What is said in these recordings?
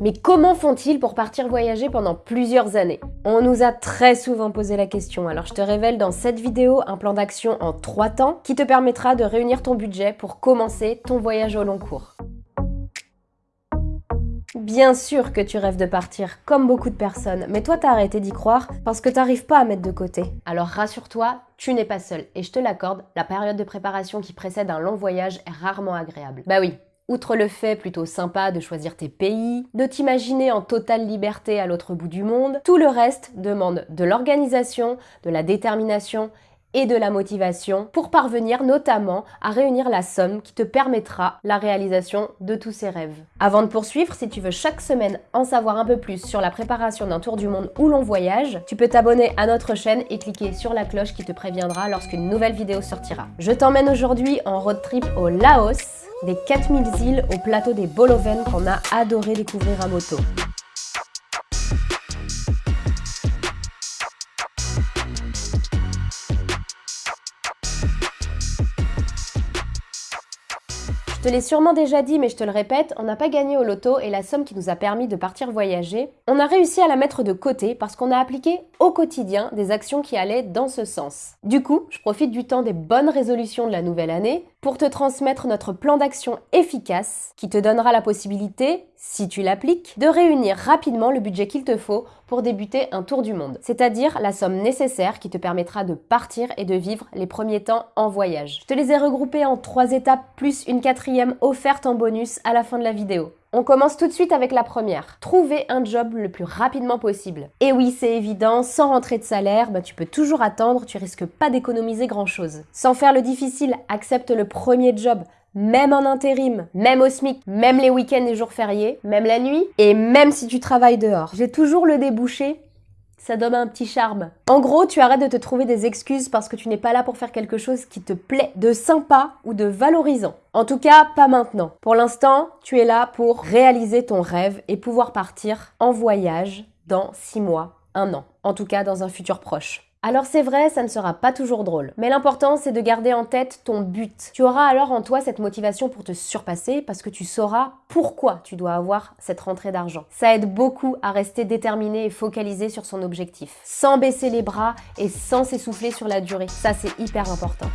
Mais comment font-ils pour partir voyager pendant plusieurs années? On nous a très souvent posé la question, alors je te révèle dans cette vidéo un plan d'action en 3 temps qui te permettra de réunir ton budget pour commencer ton voyage au long cours. Bien sûr que tu rêves de partir, comme beaucoup de personnes, mais toi t'as arrêté d'y croire parce que t'arrives pas à mettre de côté. Alors rassure-toi, tu n'es pas seul, et je te l'accorde, la période de préparation qui précède un long voyage est rarement agréable. Bah oui, Outre le fait plutôt sympa de choisir tes pays, de t'imaginer en totale liberté à l'autre bout du monde, tout le reste demande de l'organisation, de la détermination et de la motivation pour parvenir notamment à réunir la somme qui te permettra la réalisation de tous ces rêves. Avant de poursuivre, si tu veux chaque semaine en savoir un peu plus sur la préparation d'un tour du monde où l'on voyage, tu peux t'abonner à notre chaîne et cliquer sur la cloche qui te préviendra lorsqu'une nouvelle vidéo sortira. Je t'emmène aujourd'hui en road trip au Laos, des 4000 îles au plateau des Boloven qu'on a adoré découvrir à moto. Je te l'ai sûrement déjà dit, mais je te le répète, on n'a pas gagné au loto et la somme qui nous a permis de partir voyager, on a réussi à la mettre de côté parce qu'on a appliqué au quotidien des actions qui allaient dans ce sens. Du coup, je profite du temps des bonnes résolutions de la nouvelle année pour te transmettre notre plan d'action efficace qui te donnera la possibilité, si tu l'appliques, de réunir rapidement le budget qu'il te faut pour débuter un tour du monde, c'est-à-dire la somme nécessaire qui te permettra de partir et de vivre les premiers temps en voyage. Je te les ai regroupés en trois étapes plus une quatrième offerte en bonus à la fin de la vidéo. On commence tout de suite avec la première. Trouver un job le plus rapidement possible. Et oui, c'est évident, sans rentrer de salaire, bah, tu peux toujours attendre, tu risques pas d'économiser grand chose. Sans faire le difficile, accepte le premier job même en intérim, même au SMIC, même les week-ends et jours fériés, même la nuit, et même si tu travailles dehors. J'ai toujours le débouché ça donne un petit charme. En gros, tu arrêtes de te trouver des excuses parce que tu n'es pas là pour faire quelque chose qui te plaît, de sympa ou de valorisant. En tout cas, pas maintenant. Pour l'instant, tu es là pour réaliser ton rêve et pouvoir partir en voyage dans 6 mois, un an. En tout cas, dans un futur proche. Alors c'est vrai, ça ne sera pas toujours drôle. Mais l'important, c'est de garder en tête ton but. Tu auras alors en toi cette motivation pour te surpasser parce que tu sauras pourquoi tu dois avoir cette rentrée d'argent. Ça aide beaucoup à rester déterminé et focalisé sur son objectif. Sans baisser les bras et sans s'essouffler sur la durée. Ça, c'est hyper important.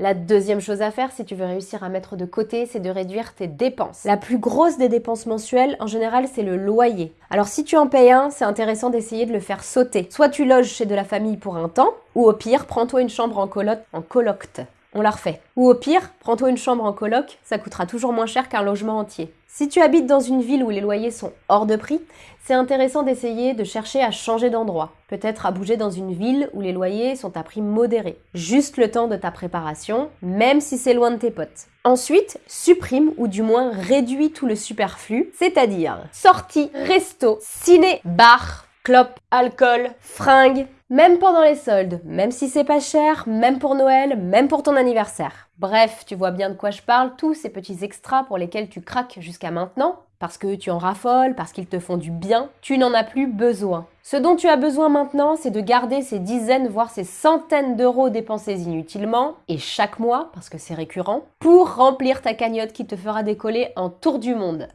La deuxième chose à faire si tu veux réussir à mettre de côté, c'est de réduire tes dépenses. La plus grosse des dépenses mensuelles, en général, c'est le loyer. Alors si tu en payes un, c'est intéressant d'essayer de le faire sauter. Soit tu loges chez de la famille pour un temps, ou au pire, prends-toi une chambre en coloc, en colocte. On la refait. Ou au pire, prends-toi une chambre en coloc, ça coûtera toujours moins cher qu'un logement entier. Si tu habites dans une ville où les loyers sont hors de prix, c'est intéressant d'essayer de chercher à changer d'endroit. Peut-être à bouger dans une ville où les loyers sont à prix modéré. Juste le temps de ta préparation, même si c'est loin de tes potes. Ensuite, supprime ou du moins réduis tout le superflu, c'est-à-dire sorties, resto, ciné, bar, clope, alcool, fringues, même pendant les soldes, même si c'est pas cher, même pour Noël, même pour ton anniversaire. Bref, tu vois bien de quoi je parle, tous ces petits extras pour lesquels tu craques jusqu'à maintenant, parce que tu en raffoles, parce qu'ils te font du bien, tu n'en as plus besoin. Ce dont tu as besoin maintenant, c'est de garder ces dizaines, voire ces centaines d'euros dépensés inutilement, et chaque mois, parce que c'est récurrent, pour remplir ta cagnotte qui te fera décoller en tour du monde.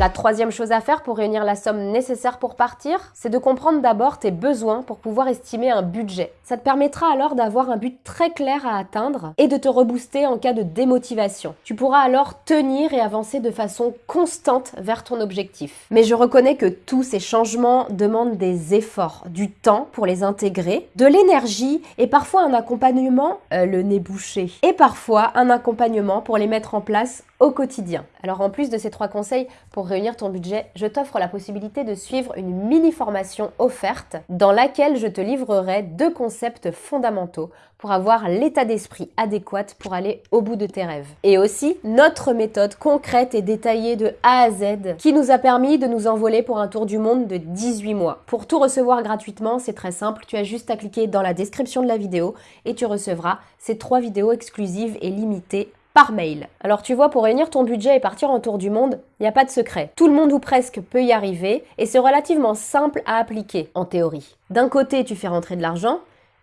La troisième chose à faire pour réunir la somme nécessaire pour partir, c'est de comprendre d'abord tes besoins pour pouvoir estimer un budget. Ça te permettra alors d'avoir un but très clair à atteindre et de te rebooster en cas de démotivation. Tu pourras alors tenir et avancer de façon constante vers ton objectif. Mais je reconnais que tous ces changements demandent des efforts, du temps pour les intégrer, de l'énergie et parfois un accompagnement, euh, le nez bouché, et parfois un accompagnement pour les mettre en place au quotidien. Alors en plus de ces trois conseils pour réunir ton budget, je t'offre la possibilité de suivre une mini formation offerte dans laquelle je te livrerai deux concepts fondamentaux pour avoir l'état d'esprit adéquat pour aller au bout de tes rêves. Et aussi notre méthode concrète et détaillée de A à Z qui nous a permis de nous envoler pour un tour du monde de 18 mois. Pour tout recevoir gratuitement, c'est très simple, tu as juste à cliquer dans la description de la vidéo et tu recevras ces trois vidéos exclusives et limitées par mail. Alors tu vois, pour réunir ton budget et partir en tour du monde, il n'y a pas de secret. Tout le monde ou presque peut y arriver et c'est relativement simple à appliquer en théorie. D'un côté, tu fais rentrer de l'argent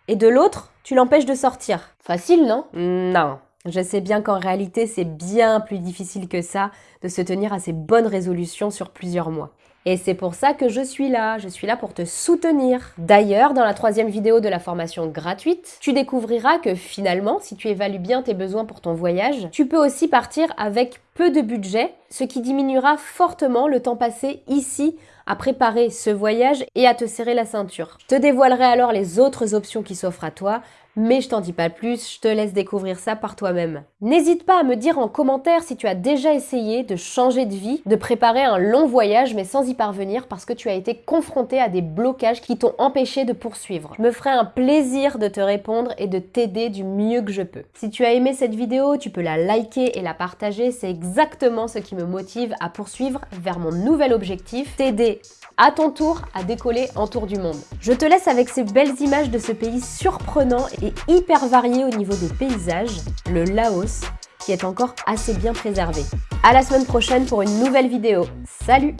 et de l'autre, tu l'empêches de sortir. Facile, non? Non. Je sais bien qu'en réalité, c'est bien plus difficile que ça de se tenir à ces bonnes résolutions sur plusieurs mois. Et c'est pour ça que je suis là, je suis là pour te soutenir. D'ailleurs, dans la troisième vidéo de la formation gratuite, tu découvriras que finalement, si tu évalues bien tes besoins pour ton voyage, tu peux aussi partir avec peu de budget, ce qui diminuera fortement le temps passé ici à préparer ce voyage et à te serrer la ceinture. Je te dévoilerai alors les autres options qui s'offrent à toi, mais je t'en dis pas plus, je te laisse découvrir ça par toi-même. N'hésite pas à me dire en commentaire si tu as déjà essayé de changer de vie, de préparer un long voyage mais sans y parvenir parce que tu as été confronté à des blocages qui t'ont empêché de poursuivre. Je me ferai un plaisir de te répondre et de t'aider du mieux que je peux. Si tu as aimé cette vidéo, tu peux la liker et la partager, c'est exactement ce qui me motive à poursuivre vers mon nouvel objectif, t'aider à ton tour à décoller en tour du monde. Je te laisse avec ces belles images de ce pays surprenant et hyper varié au niveau des paysages, le Laos, qui est encore assez bien préservé. À la semaine prochaine pour une nouvelle vidéo. Salut